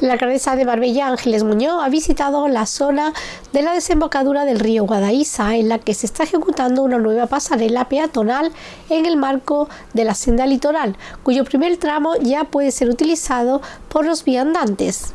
La alcaldesa de Marbella, Ángeles Muñoz, ha visitado la zona de la desembocadura del río Guadaísa, en la que se está ejecutando una nueva pasarela peatonal en el marco de la senda litoral, cuyo primer tramo ya puede ser utilizado por los viandantes.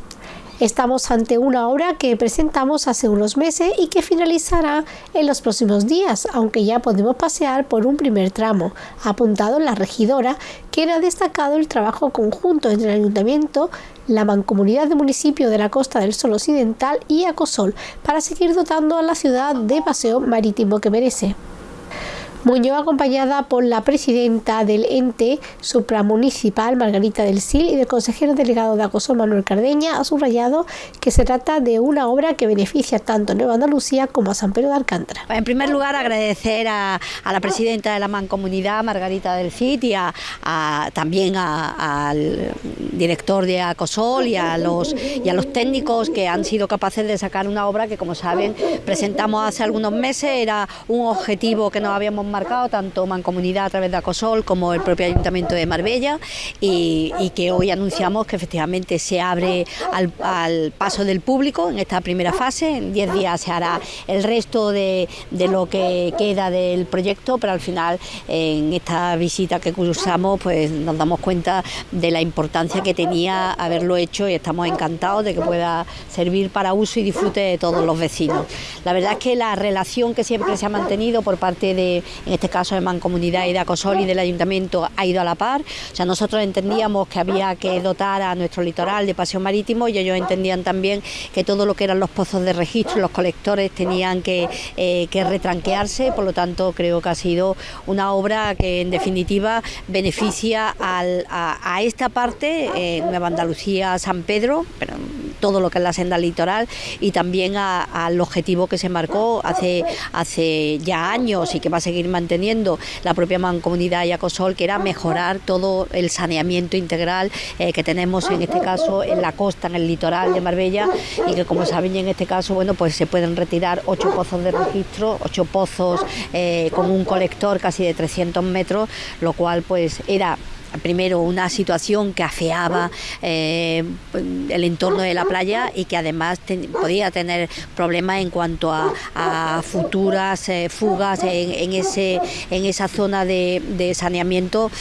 Estamos ante una obra que presentamos hace unos meses y que finalizará en los próximos días, aunque ya podemos pasear por un primer tramo, apuntado la regidora, quien ha destacado el trabajo conjunto entre el ayuntamiento, la mancomunidad de municipio de la Costa del Sol Occidental y Acosol para seguir dotando a la ciudad de paseo marítimo que merece. Muñoz, acompañada por la presidenta del ente supramunicipal, Margarita del Sil, y del consejero delegado de Acosol, Manuel Cardeña, ha subrayado que se trata de una obra que beneficia tanto a Nueva Andalucía como a San Pedro de Alcántara. En primer lugar, agradecer a, la presidenta de la Mancomunidad, Margarita del Cid, y a, también al director de Acosol y a, los, y a los técnicos que han sido capaces de sacar una obra que, como saben, presentamos hace algunos meses. Era un objetivo que nos habíamos marcado tanto Mancomunidad a través de Acosol como el propio Ayuntamiento de Marbella y, que hoy anunciamos que efectivamente se abre al, paso del público en esta primera fase. En 10 días se hará el resto de, lo que queda del proyecto, pero al final en esta visita que cursamos pues nos damos cuenta de la importancia que tenía haberlo hecho y estamos encantados de que pueda servir para uso y disfrute de todos los vecinos. La verdad es que la relación que siempre se ha mantenido por parte de en este caso de Mancomunidad y de Acosol y del Ayuntamiento, ha ido a la par. O nosotros entendíamos que había que dotar a nuestro litoral de paseo marítimo y ellos entendían también que todo lo que eran los pozos de registro, los colectores tenían que, eh, retranquearse, por lo tanto creo que ha sido una obra que en definitiva beneficia a, esta parte, eh, Nueva Andalucía, San Pedro, pero todo lo que es la senda litoral y también al objetivo que se marcó hace, hace ya años y que va a seguir manteniendo la propia mancomunidad Yacosol, que era mejorar todo el saneamiento integral eh, que tenemos en este caso en la costa, en el litoral de Marbella y que como saben en este caso bueno pues se pueden retirar ocho pozos de registro, ocho pozos eh, con un colector casi de 300 metros, lo cual pues era primero una situación que afeaba eh, el entorno de la playa y que además podía tener problemas en cuanto a, futuras eh, fugas en, ese, en esa zona de, saneamiento.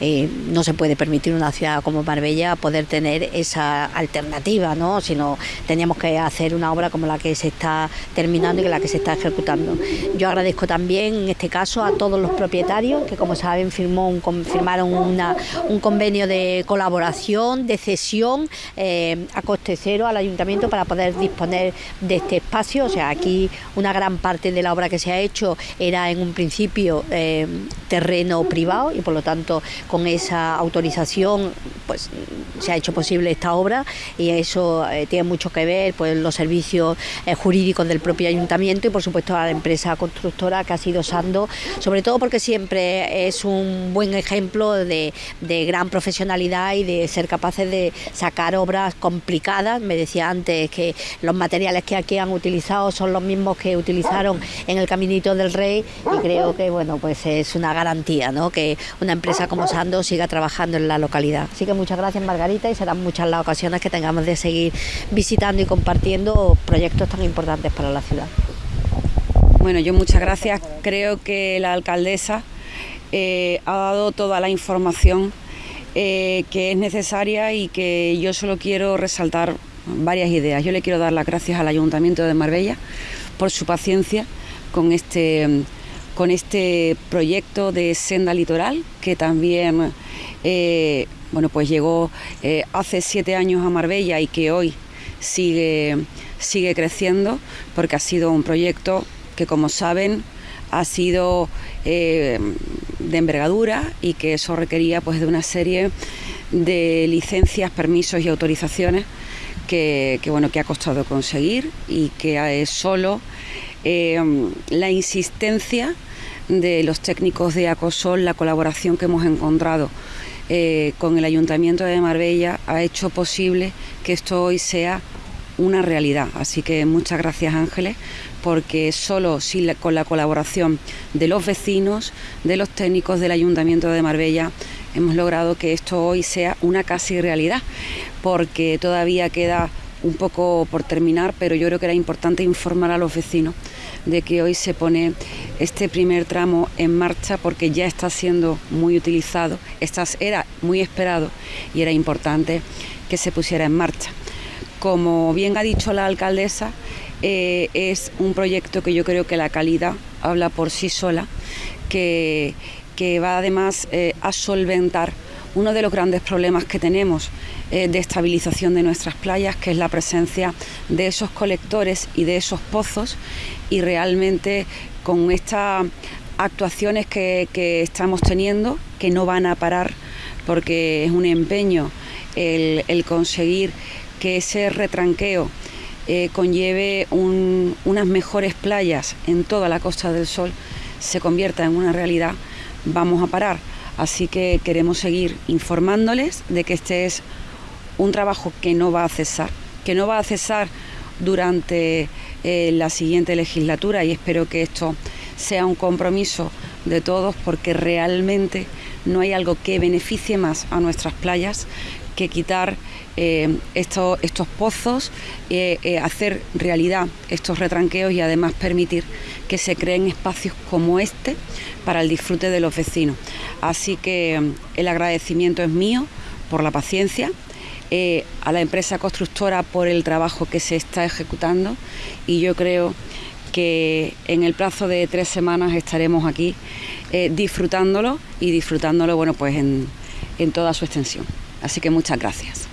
Eh, no se puede permitir una ciudad como Marbella poder tener esa alternativa, ¿no? sino teníamos que hacer una obra como la que se está terminando y la que se está ejecutando. Yo agradezco también en este caso a todos los propietarios que como saben firmó firmaron una, un convenio de colaboración, de cesión eh, a coste cero al ayuntamiento para poder disponer de este espacio. O sea, aquí una gran parte de la obra que se ha hecho era en un principio eh, terreno privado y por lo tanto con esa autorización pues se ha hecho posible esta obra y eso eh, tiene mucho que ver pues los servicios jurídicos del propio ayuntamiento y por supuesto a la empresa constructora que ha sido Sando, sobre todo porque siempre es un buen ejemplo de, de gran profesionalidad y de ser capaces de sacar obras complicadas. Me decía antes que los materiales que aquí han utilizado son los mismos que utilizaron en el Caminito del Rey y creo que bueno pues es una garantía ¿no? que una empresa como Sando siga trabajando en la localidad. Así que muchas gracias Margarita y serán muchas las ocasiones que tengamos de seguir visitando y compartiendo proyectos tan importantes para la ciudad. Bueno, yo muchas gracias. Creo que la alcaldesa eh, ha dado toda la información eh, que es necesaria y que yo solo quiero resaltar varias ideas. Yo le quiero dar las gracias al Ayuntamiento de Marbella por su paciencia con este, con este proyecto de senda litoral que también eh, bueno, pues llegó hace siete años a Marbella y que hoy sigue, sigue creciendo porque ha sido un proyecto que como saben ha sido eh, de envergadura y que eso requería pues de una serie de licencias, permisos y autorizaciones que, bueno que ha costado conseguir y que es solo eh, la insistencia de los técnicos de Acosol, la colaboración que hemos encontrado eh, con el Ayuntamiento de Marbella ha hecho posible que esto hoy sea una realidad. Así que muchas gracias Ángeles, porque solo con la colaboración de los vecinos, de los técnicos del Ayuntamiento de Marbella, hemos logrado que esto hoy sea una casi realidad, porque todavía queda un poco por terminar, pero yo creo que era importante informar a los vecinos de que hoy se pone este primer tramo en marcha porque ya está siendo muy utilizado, Estas era muy esperado y era importante que se pusiera en marcha. Como bien ha dicho la alcaldesa, eh, es un proyecto que yo creo que la calidad habla por sí sola, que, va además eh, a solventar uno de los grandes problemas que tenemos eh, de estabilización de nuestras playas, que es la presencia de esos colectores y de esos pozos, y realmente con estas actuaciones que, estamos teniendo, que no van a parar, porque es un empeño el, conseguir que ese retranqueo eh, conlleve unas mejores playas en toda la Costa del Sol, se convierta en una realidad, vamos a parar. Así que queremos seguir informándoles de que este es un trabajo que no va a cesar, que no va a cesar durante eh, la siguiente legislatura y espero que esto sea un compromiso de todos porque realmente no hay algo que beneficie más a nuestras playas que quitar eh, estos, pozos, eh, hacer realidad estos retranqueos y además permitir que se creen espacios como este para el disfrute de los vecinos. Así que mm, el agradecimiento es mío por la paciencia, eh, a la empresa constructora por el trabajo que se está ejecutando y yo creo que en el plazo de tres semanas estaremos aquí disfrutándolo y disfrutándolo bueno pues en toda su extensión. Así que muchas gracias.